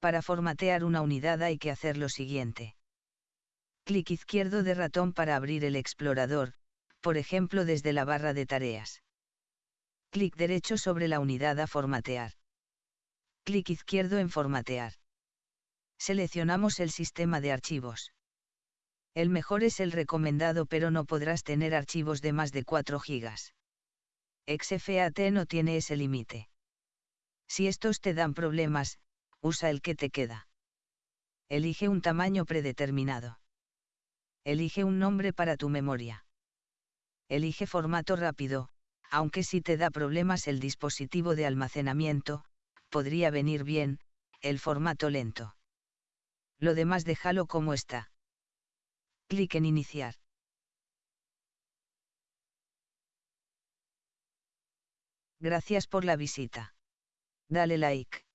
Para formatear una unidad hay que hacer lo siguiente. Clic izquierdo de ratón para abrir el explorador, por ejemplo desde la barra de tareas. Clic derecho sobre la unidad a formatear. Clic izquierdo en formatear. Seleccionamos el sistema de archivos. El mejor es el recomendado pero no podrás tener archivos de más de 4 GB. XFAT no tiene ese límite. Si estos te dan problemas, usa el que te queda. Elige un tamaño predeterminado. Elige un nombre para tu memoria. Elige formato rápido, aunque si te da problemas el dispositivo de almacenamiento, podría venir bien, el formato lento. Lo demás déjalo como está. Clic en iniciar. Gracias por la visita. Dale like.